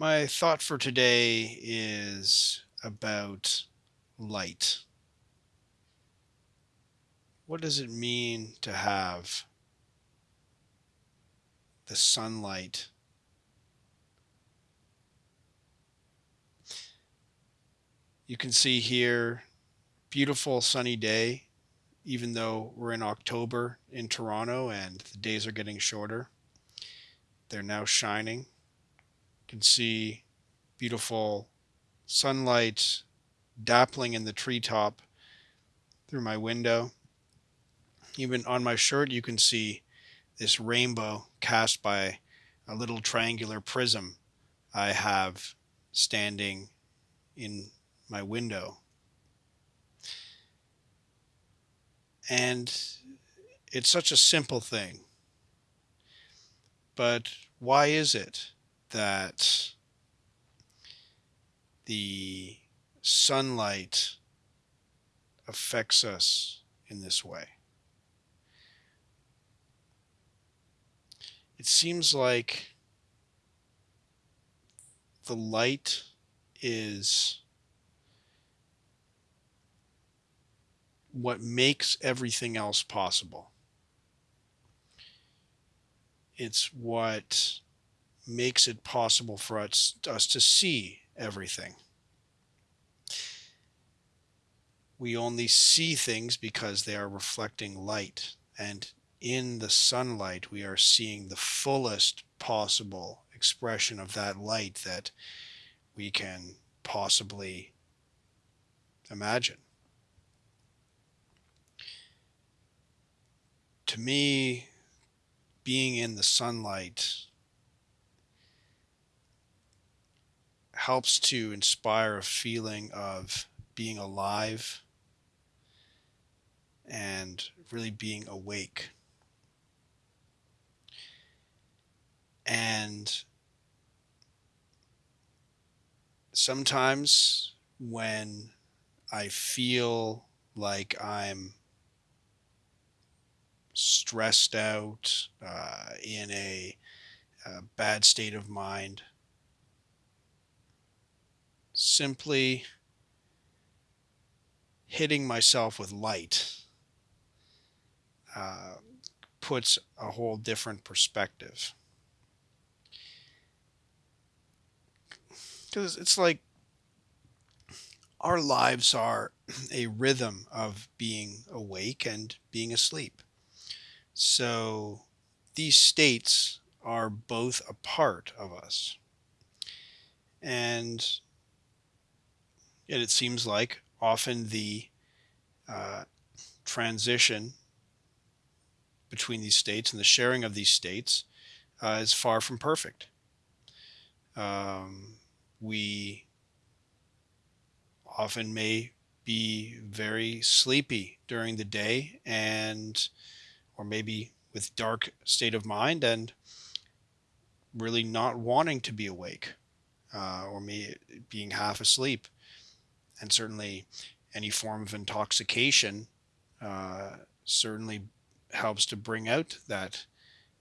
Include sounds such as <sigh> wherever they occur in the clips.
My thought for today is about light. What does it mean to have the sunlight? You can see here, beautiful sunny day, even though we're in October in Toronto and the days are getting shorter. They're now shining. Can see beautiful sunlight dappling in the treetop through my window. Even on my shirt, you can see this rainbow cast by a little triangular prism I have standing in my window. And it's such a simple thing. But why is it that the sunlight affects us in this way? It seems like the light is what makes everything else possible. It's what makes it possible for us, us to see everything. We only see things because they are reflecting light. And in the sunlight, we are seeing the fullest possible expression of that light that we can possibly imagine. to me, being in the sunlight helps to inspire a feeling of being alive and really being awake. And sometimes when I feel like I'm stressed out, uh, in a, a bad state of mind. Simply hitting myself with light uh, puts a whole different perspective. Because it's like our lives are <clears throat> a rhythm of being awake and being asleep. So these states are both a part of us. And yet it seems like often the uh, transition between these states and the sharing of these states uh, is far from perfect. Um, we often may be very sleepy during the day and or maybe with dark state of mind and really not wanting to be awake uh, or me being half asleep and certainly any form of intoxication uh, certainly helps to bring out that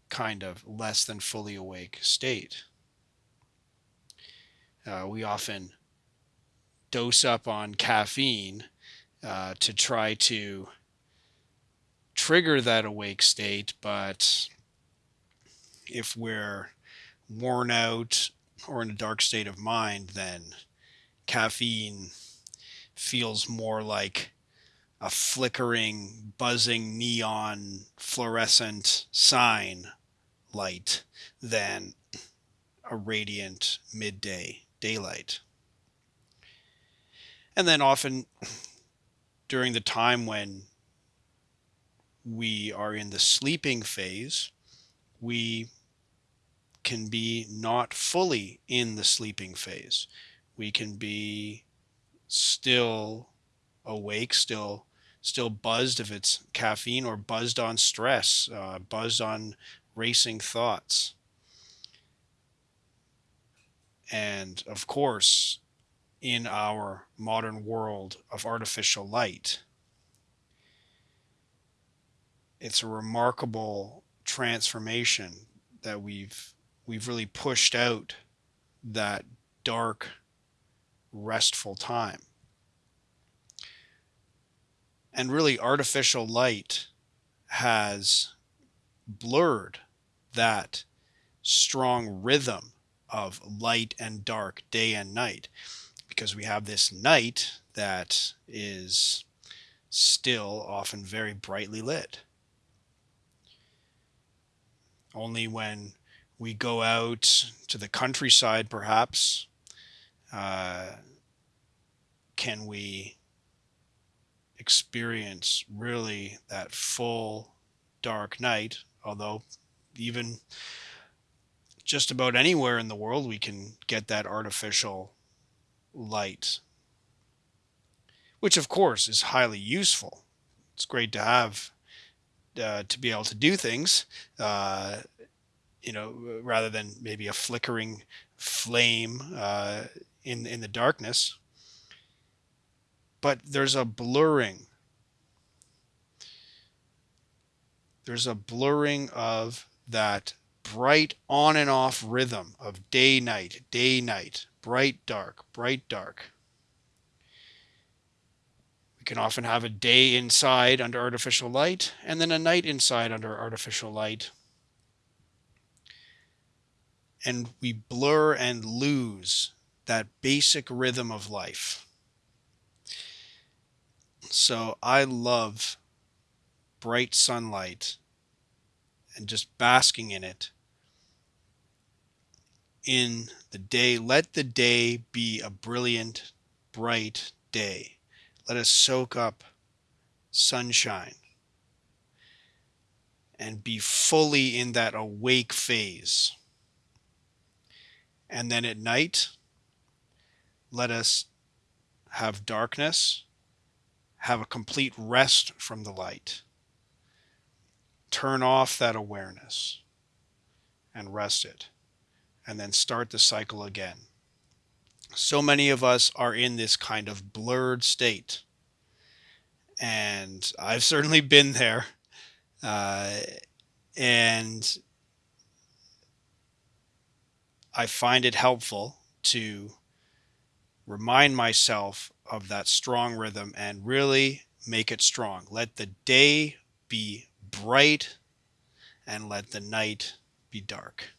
kind of less than fully awake state. Uh, we often dose up on caffeine uh, to try to trigger that awake state, but if we're worn out or in a dark state of mind, then caffeine feels more like a flickering, buzzing neon fluorescent sign light than a radiant midday daylight. And then often during the time when we are in the sleeping phase, we can be not fully in the sleeping phase. We can be still awake, still still buzzed if it's caffeine or buzzed on stress, uh, buzzed on racing thoughts. And of course, in our modern world of artificial light, it's a remarkable transformation that we've we've really pushed out that dark, restful time. And really, artificial light has blurred that strong rhythm of light and dark, day and night, because we have this night that is still often very brightly lit. Only when we go out to the countryside, perhaps, uh, can we experience really that full dark night. Although, even just about anywhere in the world, we can get that artificial light, which, of course, is highly useful. It's great to have uh, to be able to do things, uh, you know, rather than maybe a flickering flame uh, in in the darkness. But there's a blurring. There's a blurring of that bright on and off rhythm of day night, day night, bright dark, bright dark. We can often have a day inside under artificial light and then a night inside under artificial light. And we blur and lose that basic rhythm of life. So I love bright sunlight and just basking in it in the day. Let the day be a brilliant, bright day. Let us soak up sunshine and be fully in that awake phase. And then at night, let us have darkness, have a complete rest from the light. Turn off that awareness and rest it, and then start the cycle again. So many of us are in this kind of blurred state. And I've certainly been there. Uh, and I find it helpful to remind myself of that strong rhythm and really make it strong. Let the day be bright and let the night be dark.